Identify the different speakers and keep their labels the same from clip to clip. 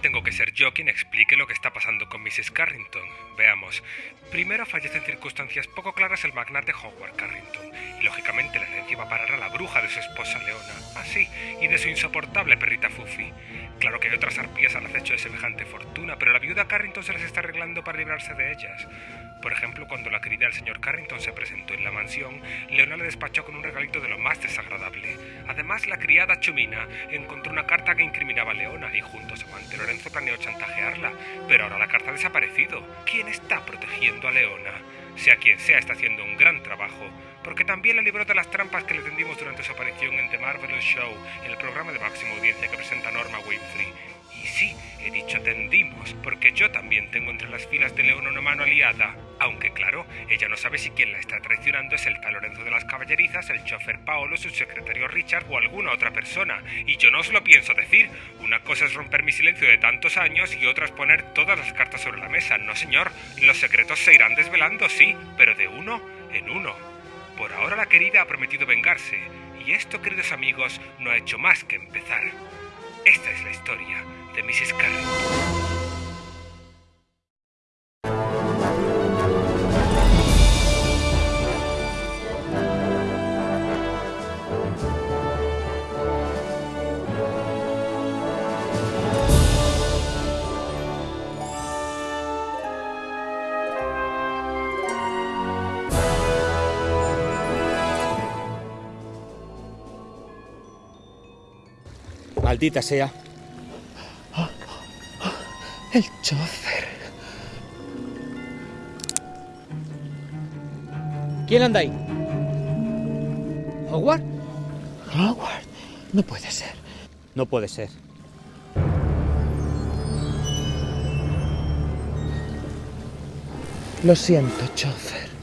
Speaker 1: tengo que ser yo quien explique lo que está pasando con Mrs. Carrington. Veamos. Primero fallece en circunstancias poco claras el magnate Howard Carrington, y lógicamente la herencia va a parar a la bruja de su esposa Leona, así, y de su insoportable perrita Fufi. Claro que hay otras arpías al acecho de semejante fortuna, pero la viuda Carrington se las está arreglando para librarse de ellas. Por ejemplo, cuando la querida del señor Carrington se presentó en la mansión, Leona le despachó con un regalito de lo más desagradable. Además, la criada Chumina encontró una carta que incriminaba a Leona y junto a su amante Lorenzo planeó chantajearla. Pero ahora la carta ha desaparecido. ¿Quién está protegiendo a Leona? Sea quien sea, está haciendo un gran trabajo, porque también la libró de las trampas que le tendimos durante su aparición en The Marvelous Show, el programa de máxima audiencia que presenta Norma Winfrey. Y sí, he dicho tendimos, porque yo también tengo entre las filas de León una mano aliada. Aunque claro, ella no sabe si quien la está traicionando es el tal Lorenzo de las Caballerizas, el chofer Paolo, su secretario Richard o alguna otra persona. Y yo no os lo pienso decir. Una cosa es romper mi silencio de tantos años y otra es poner todas las cartas sobre la mesa. No, señor. Los secretos se irán desvelando, sí, pero de uno en uno. Por ahora la querida ha prometido vengarse. Y esto, queridos amigos, no ha hecho más que empezar. Esta es la historia de Mrs. Carrington.
Speaker 2: Maldita sea.
Speaker 3: El chofer.
Speaker 2: ¿Quién anda ahí? ¿Howard?
Speaker 3: Howard. No puede ser.
Speaker 2: No puede ser.
Speaker 3: Lo siento, chofer.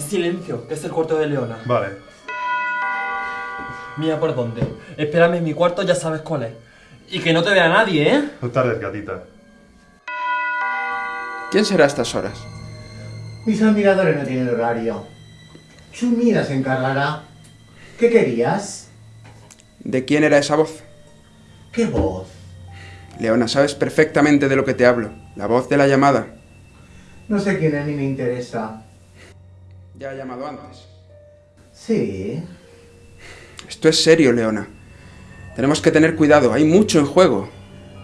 Speaker 4: Silencio, que es el cuarto de Leona.
Speaker 5: Vale.
Speaker 4: Mira por dónde. Espérame en mi cuarto, ya sabes cuál es. Y que no te vea nadie, ¿eh?
Speaker 5: No tardes, gatita.
Speaker 6: ¿Quién será a estas horas?
Speaker 7: Mis admiradores no tienen horario. Chumina se encargará. ¿Qué querías?
Speaker 6: ¿De quién era esa voz?
Speaker 7: ¿Qué voz?
Speaker 6: Leona, sabes perfectamente de lo que te hablo. La voz de la llamada.
Speaker 7: No sé quién es ni me interesa.
Speaker 6: Ya ha llamado antes.
Speaker 7: Sí.
Speaker 6: Esto es serio, Leona. Tenemos que tener cuidado, hay mucho en juego.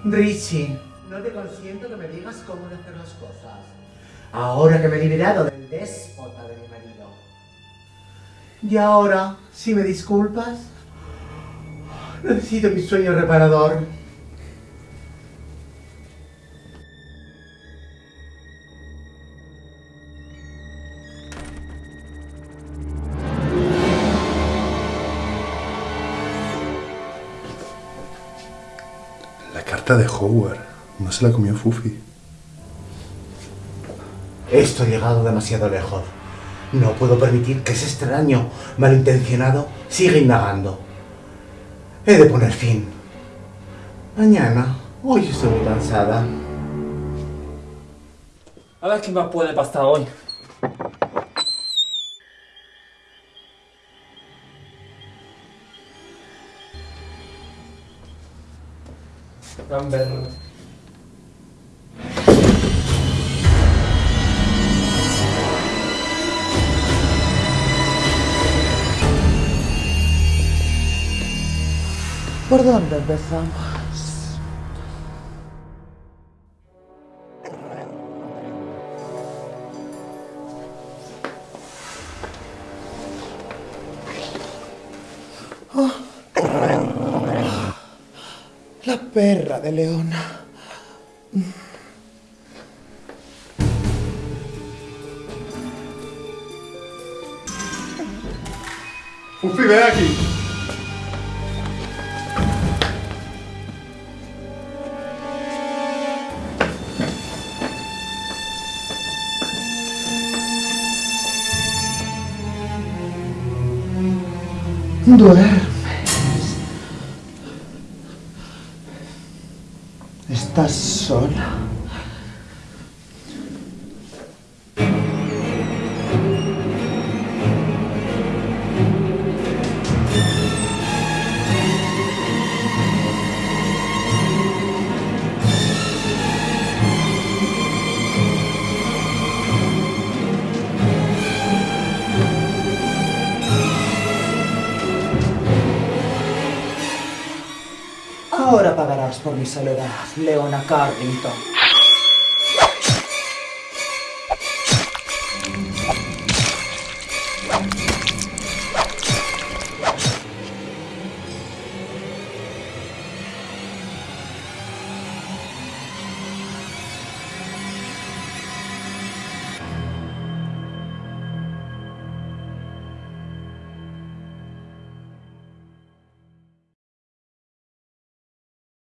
Speaker 7: Richie, no te consiento que me digas cómo hacer las cosas. Ahora que me he liberado del déspota de mi marido. Y ahora, si me disculpas, necesito mi sueño reparador.
Speaker 5: De Howard. No se la comió Fufi.
Speaker 7: Esto ha llegado demasiado lejos. No puedo permitir que ese extraño, malintencionado, siga indagando. He de poner fin. Mañana. Hoy estoy muy cansada.
Speaker 4: A ver qué más puede pasar hoy. Amber.
Speaker 3: ¿Por dónde empezamos? Perra de Leona.
Speaker 5: Fufi, ven aquí.
Speaker 7: Duermes.
Speaker 8: Estás sola. Ahora pagarás por mi soledad, Leona Carrington.